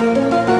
Música